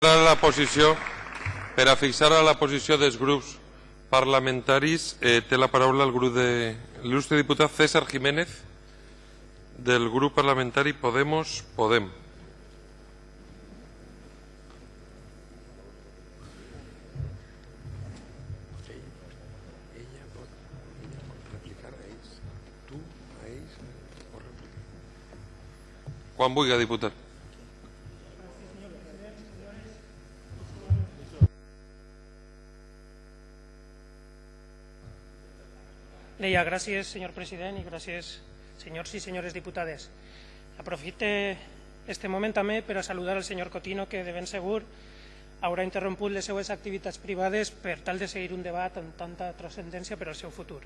a la posició, per a fixar a la posició dels grups parlamentaris, eh, té la paraula el grup de l'il·lustre diputat César Jiménez del grup parlamentari Podemos Podem. Quan vulgui, diputat. Deia, gràcies, senyor president, i gràcies, senyors i senyores diputades. Aprofite este moment també per a saludar el senyor Cotino, que de ben segur haurà interromput les seues activitats privades per tal de seguir un debat amb tanta transcendència per al seu futur.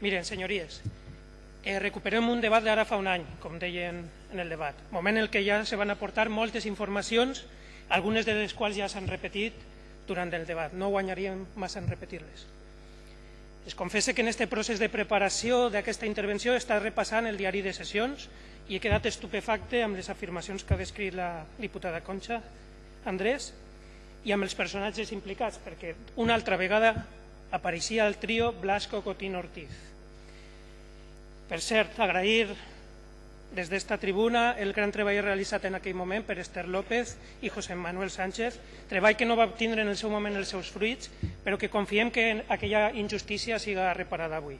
Miren, senyories, eh, recuperem un debat d'ara fa un any, com deien en el debat, moment en què ja se van aportar moltes informacions, algunes de les quals ja s'han repetit durant el debat. No guanyaríem massa en repetir-les. Es confessa que en aquest procés de preparació d'aquesta intervenció està repassant el diari de sessions i he quedat estupefacte amb les afirmacions que ha descrit la diputada Concha Andrés i amb els personatges implicats, perquè una altra vegada apareixia el trio Blasco Cotino Ortiz. Per cert, agrair des d'esta tribuna el gran treball realitzat en aquell moment per Esther López i José Manuel Sánchez, treball que no va obtindre en el seu moment els seus fruits, però que confiem que aquella injustícia siga reparada avui.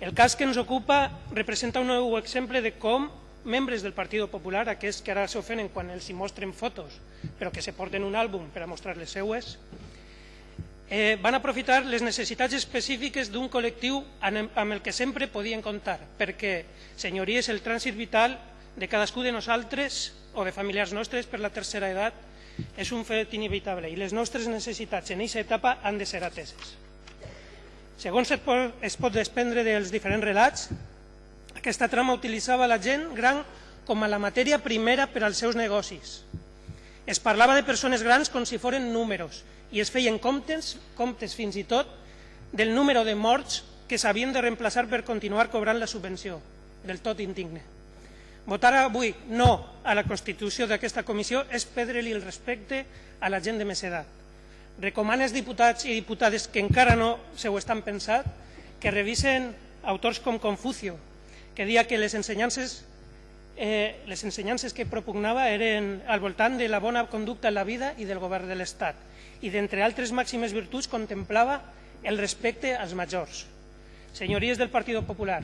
El cas que ens ocupa representa un nou exemple de com membres del Partit Popular, aquests que ara s'ofenen quan els hi mostren fotos, però que se porten un àlbum per a mostrar les seues, eh, van aprofitar les necessitats específiques d'un col·lectiu amb el que sempre podien comptar, perquè, senyories, el trànsit vital de cadascú de nosaltres o de familiars nostres per la tercera edat és un fet inevitable i les nostres necessitats en aquesta etapa han de ser ateses. Segons es pot, es pot desprendre dels diferents relats, aquesta trama utilitzava la gent gran com a la matèria primera per als seus negocis. Es parlava de persones grans com si foren números i es feien comptes, comptes fins i tot del número de morts que s'havien de reemplaçar per continuar cobrant la subvenció, del tot indigne. Votar avui no a la constitució d'aquesta comissió és perdre-li el respecte a la gent de més edat. Recomano als diputats i diputades que encara no se ho estan pensat que revisen autors com Confucio, que dia que les ensenyances eh, les ensenyances que propugnava eren al voltant de la bona conducta en la vida i del govern de l'Estat i d'entre altres màximes virtuts contemplava el respecte als majors. Senyories del Partit Popular,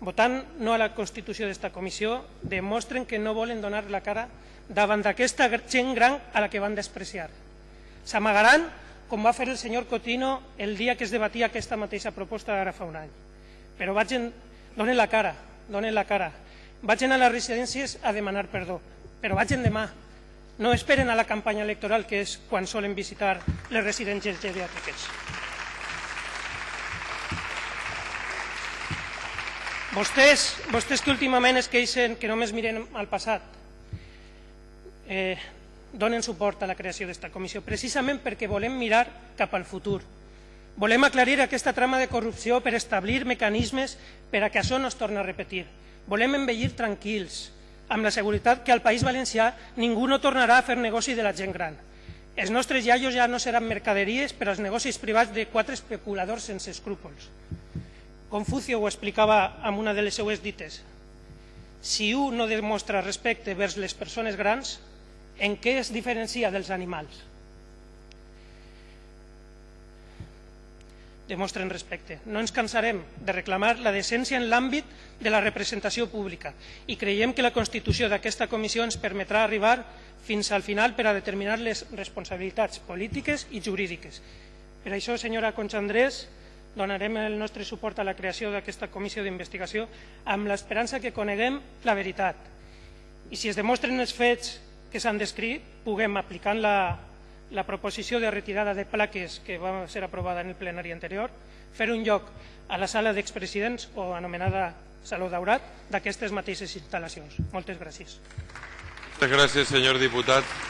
votant no a la constitució d'esta comissió, demostren que no volen donar la cara davant d'aquesta gent gran a la que van despreciar. S'amagaran com va fer el senyor Cotino el dia que es debatia aquesta mateixa proposta d'ara fa un any. Però vagin, donen la cara, donen la cara. Vagin a les residències a demanar perdó, però vagin demà. No esperen a la campanya electoral, que és quan solen visitar les residències geriàtriques. Vostès, vostès que últimament es queixen que només miren al passat, eh, donen suport a la creació d'esta comissió, precisament perquè volem mirar cap al futur. Volem aclarir aquesta trama de corrupció per establir mecanismes per a que això no es torni a repetir. Volem envellir tranquils, amb la seguretat que al País Valencià ningú no tornarà a fer negoci de la gent gran. Els nostres iaios ja no seran mercaderies per als negocis privats de quatre especuladors sense escrúpols. Confucio ho explicava amb una de les seues dites. Si un no demostra respecte vers les persones grans, en què es diferencia dels animals? Demostren respecte. No ens cansarem de reclamar la decència en l'àmbit de la representació pública i creiem que la constitució d'aquesta comissió ens permetrà arribar fins al final per a determinar les responsabilitats polítiques i jurídiques. Per això, senyora Concha Andrés, donarem el nostre suport a la creació d'aquesta comissió d'investigació amb l'esperança que coneguem la veritat. I si es demostren els fets que s'han descrit, puguem, aplicant la, la proposició de retirada de plaques que va ser aprovada en el plenari anterior, fer un lloc a la sala d'expresidents o anomenada Saló Daurat d'aquestes mateixes instal·lacions. Moltes gràcies. Moltes gràcies, senyor diputat.